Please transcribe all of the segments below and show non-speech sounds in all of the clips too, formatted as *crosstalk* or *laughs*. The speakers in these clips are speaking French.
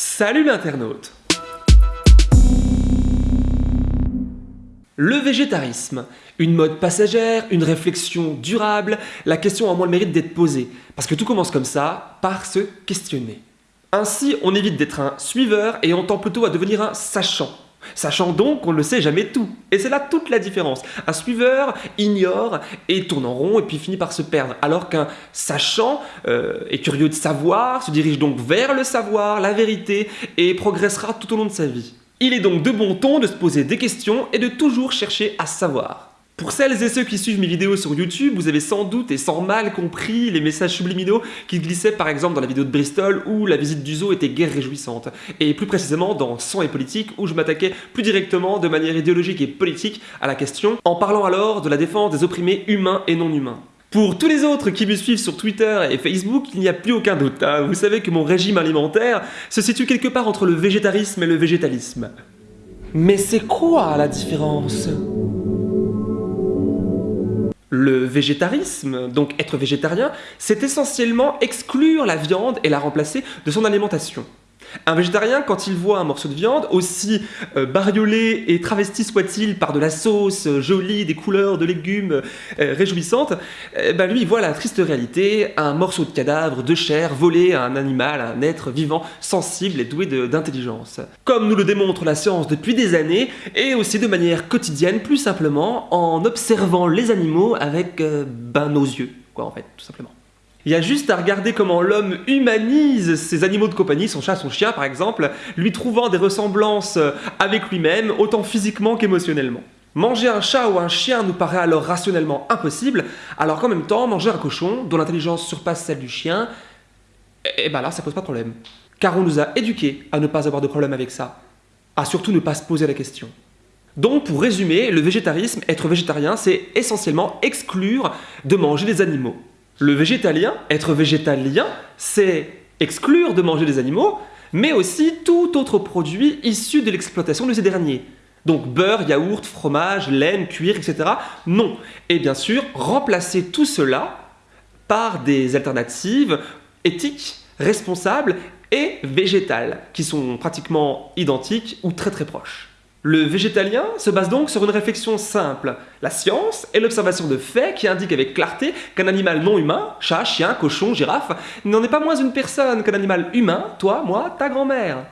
Salut l'internaute Le végétarisme, une mode passagère, une réflexion durable, la question a moins le mérite d'être posée, parce que tout commence comme ça, par se questionner. Ainsi, on évite d'être un suiveur et on tend plutôt à devenir un sachant. Sachant donc qu'on ne sait jamais tout. Et c'est là toute la différence. Un suiveur ignore et tourne en rond et puis finit par se perdre. Alors qu'un sachant euh, est curieux de savoir, se dirige donc vers le savoir, la vérité, et progressera tout au long de sa vie. Il est donc de bon ton de se poser des questions et de toujours chercher à savoir. Pour celles et ceux qui suivent mes vidéos sur YouTube, vous avez sans doute et sans mal compris les messages subliminaux qui glissaient par exemple dans la vidéo de Bristol où la visite du zoo était guère réjouissante, et plus précisément dans Sang et politique où je m'attaquais plus directement de manière idéologique et politique à la question, en parlant alors de la défense des opprimés humains et non humains. Pour tous les autres qui me suivent sur Twitter et Facebook, il n'y a plus aucun doute. Hein. Vous savez que mon régime alimentaire se situe quelque part entre le végétarisme et le végétalisme. Mais c'est quoi la différence? Le végétarisme, donc être végétarien, c'est essentiellement exclure la viande et la remplacer de son alimentation. Un végétarien, quand il voit un morceau de viande, aussi euh, bariolé et travesti soit-il par de la sauce euh, jolie, des couleurs de légumes euh, réjouissantes, eh ben lui il voit la triste réalité, un morceau de cadavre, de chair, volé à un animal, à un être vivant, sensible et doué d'intelligence. Comme nous le démontre la science depuis des années, et aussi de manière quotidienne, plus simplement, en observant les animaux avec ben, nos yeux, quoi en fait, tout simplement. Il y a juste à regarder comment l'homme humanise ses animaux de compagnie, son chat, son chien par exemple, lui trouvant des ressemblances avec lui-même, autant physiquement qu'émotionnellement. Manger un chat ou un chien nous paraît alors rationnellement impossible, alors qu'en même temps, manger un cochon, dont l'intelligence surpasse celle du chien, et eh ben là, ça pose pas de problème. Car on nous a éduqués à ne pas avoir de problème avec ça, à surtout ne pas se poser la question. Donc pour résumer, le végétarisme, être végétarien, c'est essentiellement exclure de manger des animaux. Le végétalien, être végétalien, c'est exclure de manger des animaux, mais aussi tout autre produit issu de l'exploitation de ces derniers. Donc beurre, yaourt, fromage, laine, cuir, etc. Non. Et bien sûr, remplacer tout cela par des alternatives éthiques, responsables et végétales, qui sont pratiquement identiques ou très très proches. Le végétalien se base donc sur une réflexion simple. La science est l'observation de faits qui indiquent avec clarté qu'un animal non humain, chat, chien, cochon, girafe, n'en est pas moins une personne qu'un animal humain, toi, moi, ta grand-mère.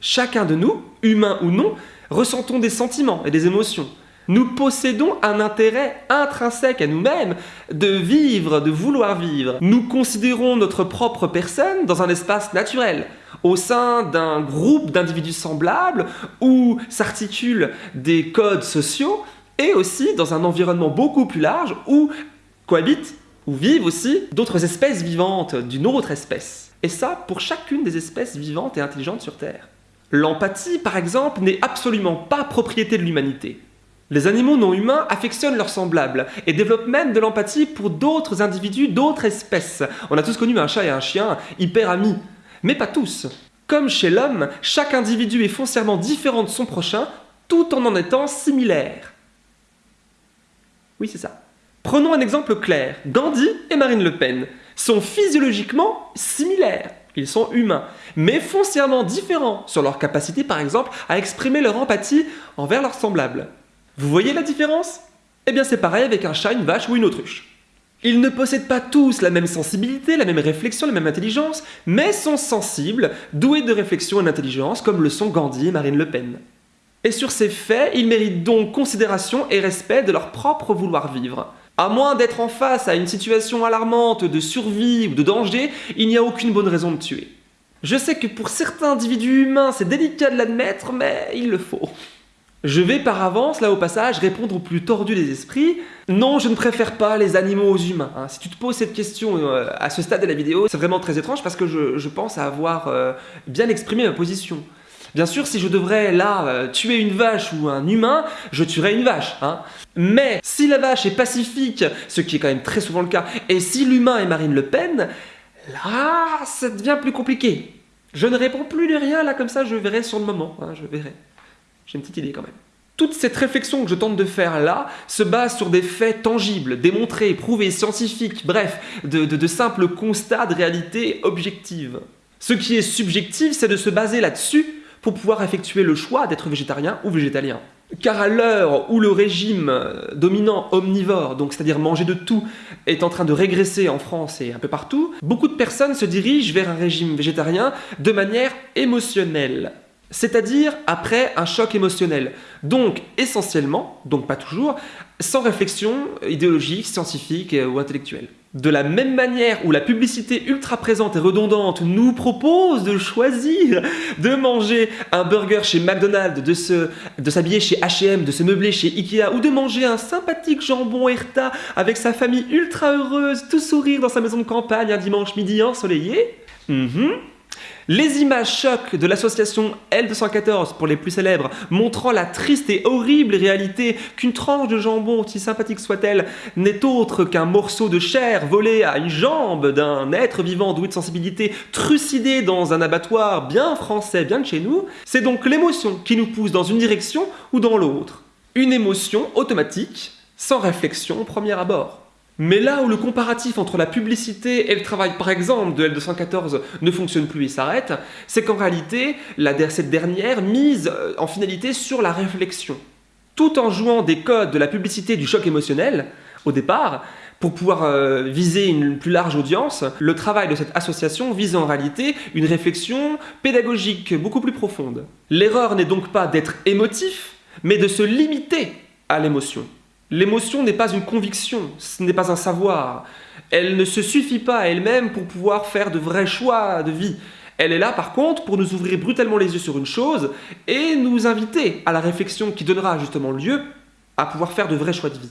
Chacun de nous, humain ou non, ressentons des sentiments et des émotions. Nous possédons un intérêt intrinsèque à nous-mêmes de vivre, de vouloir vivre. Nous considérons notre propre personne dans un espace naturel, au sein d'un groupe d'individus semblables où s'articulent des codes sociaux et aussi dans un environnement beaucoup plus large où cohabitent ou vivent aussi d'autres espèces vivantes d'une autre espèce. Et ça pour chacune des espèces vivantes et intelligentes sur Terre. L'empathie, par exemple, n'est absolument pas propriété de l'humanité. Les animaux non humains affectionnent leurs semblables et développent même de l'empathie pour d'autres individus, d'autres espèces. On a tous connu un chat et un chien hyper amis, mais pas tous. Comme chez l'homme, chaque individu est foncièrement différent de son prochain, tout en en étant similaire. Oui, c'est ça. Prenons un exemple clair. Gandhi et Marine Le Pen sont physiologiquement similaires. Ils sont humains, mais foncièrement différents sur leur capacité, par exemple, à exprimer leur empathie envers leurs semblables. Vous voyez la différence? Eh bien c'est pareil avec un chat, une vache ou une autruche. Ils ne possèdent pas tous la même sensibilité, la même réflexion, la même intelligence, mais sont sensibles, doués de réflexion et d'intelligence, comme le sont Gandhi et Marine Le Pen. Et sur ces faits, ils méritent donc considération et respect de leur propre vouloir vivre. À moins d'être en face à une situation alarmante de survie ou de danger, il n'y a aucune bonne raison de tuer. Je sais que pour certains individus humains, c'est délicat de l'admettre, mais il le faut. Je vais par avance, là au passage, répondre au plus tordu des esprits. Non, je ne préfère pas les animaux aux humains. Hein. Si tu te poses cette question euh, à ce stade de la vidéo, c'est vraiment très étrange parce que je, pense avoir euh, bien exprimé ma position. Bien sûr, si je devrais là euh, tuer une vache ou un humain, je tuerais une vache. Hein. Mais si la vache est pacifique, ce qui est quand même très souvent le cas, et si l'humain est Marine Le Pen, là, ça devient plus compliqué. Je ne réponds plus de rien, là comme ça, je verrai sur le moment, hein, je verrai. J'ai une petite idée quand même. Toute cette réflexion que je tente de faire là se base sur des faits tangibles, démontrés, prouvés, scientifiques, bref, de, simples constats de réalité objective. Ce qui est subjectif, c'est de se baser là-dessus pour pouvoir effectuer le choix d'être végétarien ou végétalien. Car à l'heure où le régime dominant omnivore, donc c'est-à-dire manger de tout, est en train de régresser en France et un peu partout, beaucoup de personnes se dirigent vers un régime végétarien de manière émotionnelle. C'est-à-dire après un choc émotionnel. Donc essentiellement, donc pas toujours, sans réflexion idéologique, scientifique ou intellectuelle. De la même manière où la publicité ultra présente et redondante nous propose de choisir de manger un burger chez McDonald's, de, de s'habiller chez H&M, de se meubler chez Ikea ou de manger un sympathique jambon Herta avec sa famille ultra heureuse, tout sourire dans sa maison de campagne un dimanche midi ensoleillé, mhm. Les images chocs de l'association L214 pour les plus célèbres, montrant la triste et horrible réalité qu'une tranche de jambon, aussi sympathique soit-elle, n'est autre qu'un morceau de chair volé à une jambe d'un être vivant doué de sensibilité, trucidé dans un abattoir bien français, bien de chez nous, c'est donc l'émotion qui nous pousse dans une direction ou dans l'autre. Une émotion automatique, sans réflexion au premier abord. Mais là où le comparatif entre la publicité et le travail, par exemple, de L214 ne fonctionne plus et s'arrête, c'est qu'en réalité, cette dernière mise euh, en finalité sur la réflexion. Tout en jouant des codes de la publicité du choc émotionnel, au départ, pour pouvoir euh, viser une plus large audience, le travail de cette association vise en réalité une réflexion pédagogique beaucoup plus profonde. L'erreur n'est donc pas d'être émotif, mais de se limiter à l'émotion. L'émotion n'est pas une conviction, ce n'est pas un savoir. Elle ne se suffit pas à elle-même pour pouvoir faire de vrais choix de vie. Elle est là par contre pour nous ouvrir brutalement les yeux sur une chose et nous inviter à la réflexion qui donnera justement lieu à pouvoir faire de vrais choix de vie.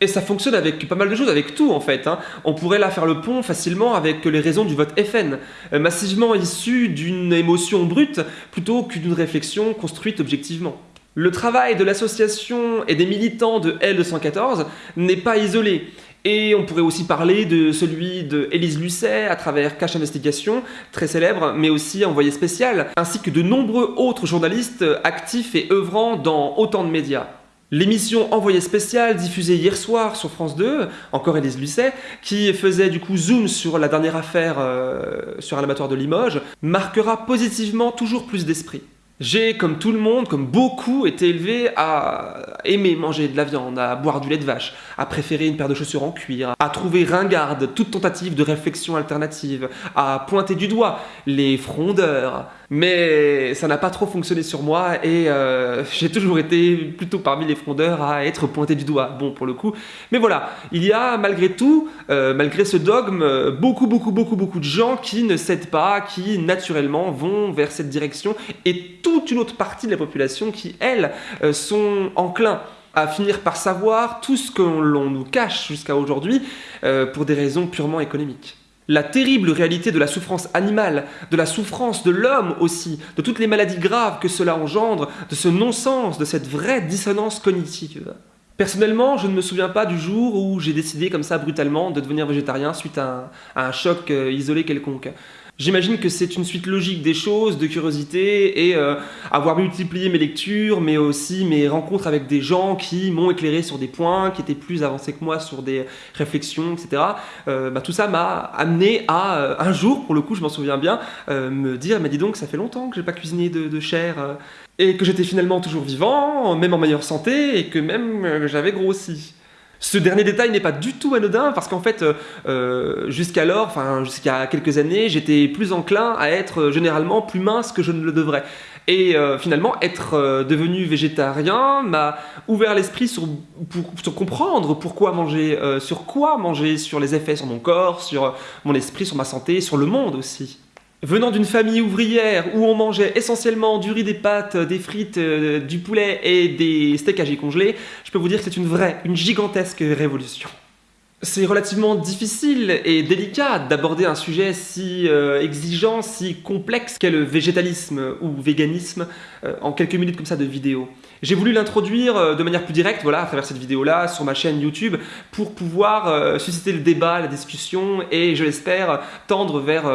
Et ça fonctionne avec pas mal de choses, avec tout en fait. Hein. On pourrait là faire le pont facilement avec les raisons du vote FN, euh, massivement issues d'une émotion brute plutôt que d'une réflexion construite objectivement. Le travail de l'association et des militants de L214 n'est pas isolé. Et on pourrait aussi parler de celui de Élise Lucet à travers Cache Investigation, très célèbre, mais aussi envoyé spécial, ainsi que de nombreux autres journalistes actifs et œuvrant dans autant de médias. L'émission Envoyé spécial, diffusée hier soir sur France 2, encore Élise Lucet, qui faisait du coup zoom sur la dernière affaire euh, sur un abattoir de Limoges, marquera positivement toujours plus d'esprit. J'ai, comme tout le monde, comme beaucoup, été élevé à aimer manger de la viande, à boire du lait de vache, à préférer une paire de chaussures en cuir, à trouver ringarde toute tentative de réflexion alternative, à pointer du doigt les frondeurs, mais ça n'a pas trop fonctionné sur moi et euh, *laughs* j'ai toujours été plutôt parmi les frondeurs à être pointé du doigt, bon pour le coup. Mais voilà, il y a malgré tout, euh, malgré ce dogme, beaucoup beaucoup beaucoup beaucoup de gens qui ne cèdent pas, qui naturellement vont vers cette direction et toute une autre partie de la population qui, elles, euh, sont enclins à finir par savoir tout ce que l'on nous cache jusqu'à aujourd'hui pour des raisons purement économiques la terrible réalité de la souffrance animale, de la souffrance de l'homme aussi, de toutes les maladies graves que cela engendre, de ce non-sens, de cette vraie dissonance cognitive. Personnellement, je ne me souviens pas du jour où j'ai décidé comme ça brutalement de devenir végétarien suite à un, choc euh, isolé quelconque. J'imagine que c'est une suite logique des choses, de curiosité, et euh, avoir multiplié mes lectures, mais aussi mes rencontres avec des gens qui m'ont éclairé sur des points, qui étaient plus avancés que moi sur des réflexions, etc. Euh, bah, tout ça m'a amené à, euh, un jour, pour le coup je m'en souviens bien, me dire, mais dis donc, ça fait longtemps que j'ai pas cuisiné de, de chair, et que j'étais finalement toujours vivant, même en meilleure santé, et que même j'avais grossi. Ce dernier détail n'est pas du tout anodin parce qu'en fait, euh, euh, jusqu'alors, enfin jusqu'à quelques années, j'étais plus enclin à être euh, généralement plus mince que je ne le devrais. Et finalement, être devenu végétarien m'a ouvert l'esprit sur, comprendre pourquoi manger, sur quoi manger, sur les effets sur mon corps, sur mon esprit, sur ma santé, sur le monde aussi. Venant d'une famille ouvrière où on mangeait essentiellement du riz, des pâtes, des frites, euh, du poulet et des steaks âgés congelés, je peux vous dire que c'est une vraie, une gigantesque révolution. C'est relativement difficile et délicat d'aborder un sujet si euh, exigeant, si complexe qu'est le végétalisme ou véganisme euh, en quelques minutes comme ça de vidéo. J'ai voulu l'introduire euh, de manière plus directe, voilà, à travers cette vidéo-là, sur ma chaîne YouTube, pour pouvoir susciter le débat, la discussion et, je l'espère, tendre vers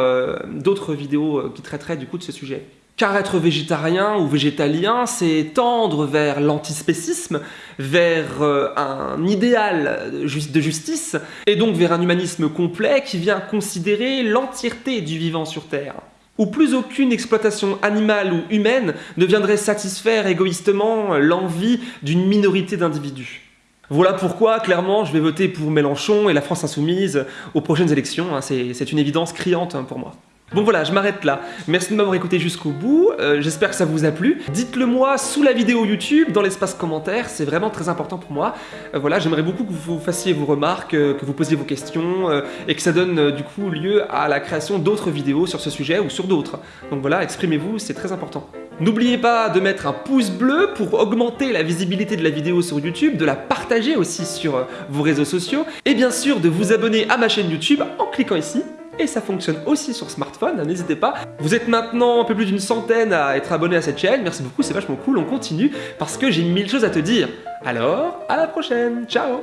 d'autres vidéos qui traiteraient du coup de ce sujet. Car être végétarien ou végétalien, c'est tendre vers l'antispécisme, vers euh, un idéal de justice, et donc vers un humanisme complet qui vient considérer l'entièreté du vivant sur Terre. où plus aucune exploitation animale ou humaine ne viendrait satisfaire égoïstement l'envie d'une minorité d'individus. Voilà pourquoi, clairement, je vais voter pour Mélenchon et la France Insoumise aux prochaines élections. Hein. C'est une évidence criante hein, pour moi. Bon voilà, je m'arrête là. Merci de m'avoir écouté jusqu'au bout, euh, j'espère que ça vous a plu. Dites-le moi sous la vidéo YouTube, dans l'espace commentaire, c'est vraiment très important pour moi. Euh, voilà, j'aimerais beaucoup que vous fassiez vos remarques, euh, que vous posiez vos questions, et que ça donne du coup lieu à la création d'autres vidéos sur ce sujet ou sur d'autres. Donc voilà, exprimez-vous, c'est très important. N'oubliez pas de mettre un pouce bleu pour augmenter la visibilité de la vidéo sur YouTube, de la partager aussi sur vos réseaux sociaux, et bien sûr de vous abonner à ma chaîne YouTube en cliquant ici et ça fonctionne aussi sur smartphone, hein, n'hésitez pas. Vous êtes maintenant un peu plus d'une centaine à être abonné à cette chaîne, merci beaucoup, c'est vachement cool, on continue parce que j'ai mille choses à te dire. Alors, à la prochaine, ciao